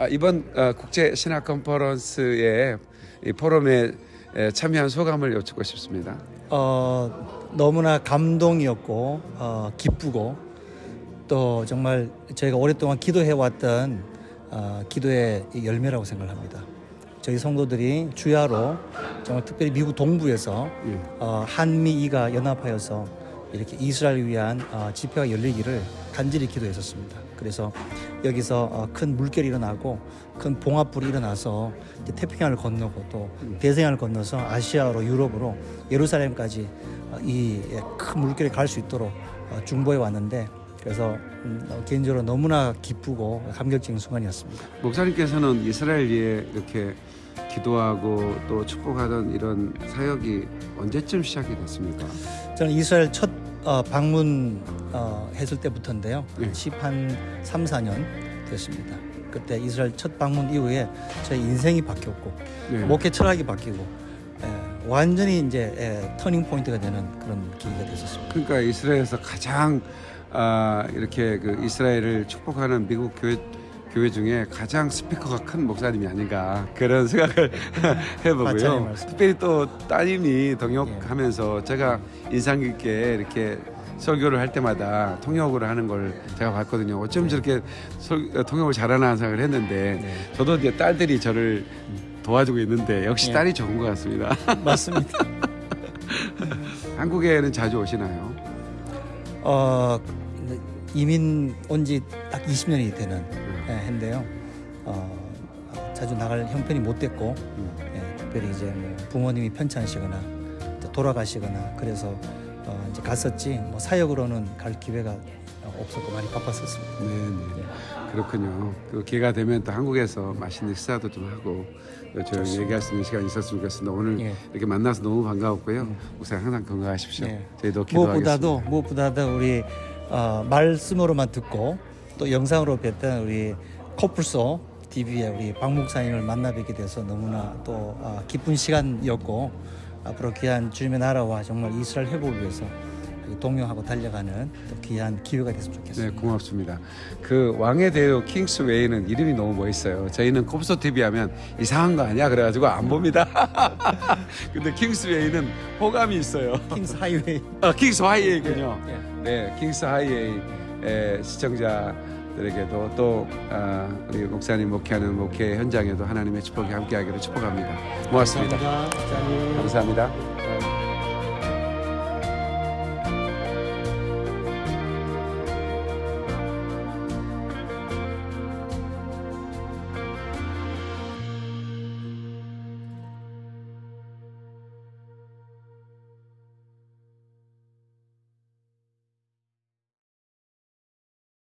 아, 이번 어, 국제 신학 컨퍼런스의 이 포럼에 에, 참여한 소감을 여쭙고 싶습니다. 어, 너무나 감동이었고 어, 기쁘고 또 정말 저희가 오랫동안 기도해왔던 어, 기도의 이 열매라고 생각합니다. 저희 성도들이 주야로 정말 특별히 미국 동부에서 예. 어, 한미 이가 연합하여서 이렇게 이스라엘을 위한 어, 집회가 열리기를 간절히 기도했었습니다. 그래서 여기서 어, 큰 물결이 일어나고 큰 봉합불이 일어나서 태평양을 건너고 또 대서양을 건너서 아시아로 유럽으로 예루살렘까지 어, 이큰 물결이 갈 수 있도록 어, 중보해 왔는데 그래서 음, 어, 개인적으로 너무나 기쁘고 감격적인 순간이었습니다. 목사님께서는 이스라엘 위에 이렇게 기도하고 또 축복하던 이런 사역이 언제쯤 시작이 됐습니까? 저는 이스라엘 첫 어, 방문 어, 했을 때부터인데요. 예. 10한 3, 4년 됐습니다. 그때 이스라엘 첫 방문 이후에 제 인생이 바뀌었고 네. 목회 철학이 바뀌고 예, 완전히 이제 예, 터닝 포인트가 되는 그런 계기가 됐었습니다. 그러니까 이스라엘에서 가장 아, 이렇게 그 이스라엘을 축복하는 미국 교회 교회 중에 가장 스피커가 큰 목사님이 아닌가 그런 생각을 해보고요. 특별히 또 따님이 동역하면서 제가 인상 깊게 이렇게 설교를 할 때마다 통역을 하는 걸 제가 봤거든요. 어쩜 저렇게 설- 통역을 잘하나 생각을 했는데 네. 저도 이제 딸들이 저를 도와주고 있는데 역시 네. 딸이 좋은 것 같습니다. 맞습니다. 한국에는 자주 오시나요? 어, 이민 온 지 딱 20년이 되는 예, 해인데요. 어, 자주 나갈 형편이 못 됐고 음. 예, 특별히 이제 뭐 부모님이 편찮으시거나 또 돌아가시거나 그래서 어, 이제 갔었지 뭐 사역으로는 갈 기회가 없었고 많이 바빴었습니다. 네, 네. 그렇군요. 그 기회가 되면 또 한국에서 맛있는 식사도 좀 하고 또 저희 얘기할 수 있는 시간이 있었으면 좋겠습니다. 오늘 예. 이렇게 만나서 너무 반가웠고요. 목사님 항상 건강하십시오. 네. 저희도 기도하겠습니다. 무엇보다도 무엇보다도 우리 어, 말씀으로만 듣고 또 영상으로 뵀던 우리 코뿔소 TV의 우리 박 목사님을 만나 뵙게 돼서 너무나 또 어, 기쁜 시간이었고 앞으로 귀한 주님의 나라와 정말 이스라엘 회복을 위해서 동역하고 달려가는 또 귀한 기회가 됐으면 네, 좋겠습니다. 고맙습니다. 그 왕의 대로 킹스 웨이는 이름이 너무 멋있어요. 저희는 코뿔소 TV 하면 이상한 거 아니야 그래가지고 안 봅니다. 근데 킹스 웨이는 호감이 있어요. 킹스 하이웨이. 아, 킹스 하이웨이군요. 예. 네, 킹스 하이웨이 의 시청자들에게도 또 아, 우리 목사님 목회하는 목회 현장에도 하나님의 축복이 함께하기를 축복합니다. 고맙습니다. 감사합니다. 감사합니다.